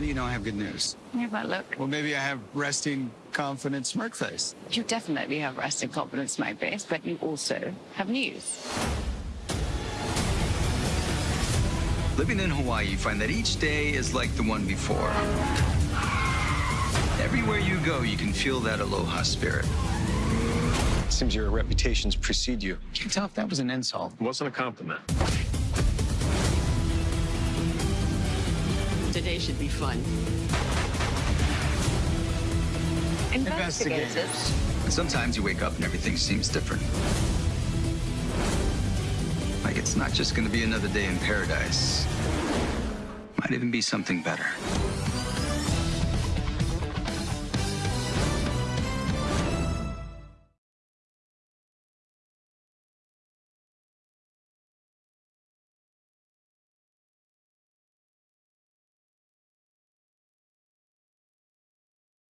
do you know I have good news? You have that look. Well, maybe I have resting, confident smirk face. You definitely have resting confidence, my face, but you also have news. Living in Hawaii, you find that each day is like the one before. Everywhere you go, you can feel that aloha spirit. Seems your reputations precede you. Can't tell if that was an insult. It wasn't a compliment. Today should be fun. Investigators. And sometimes you wake up and everything seems different. Like it's not just going to be another day in paradise. Might even be something better.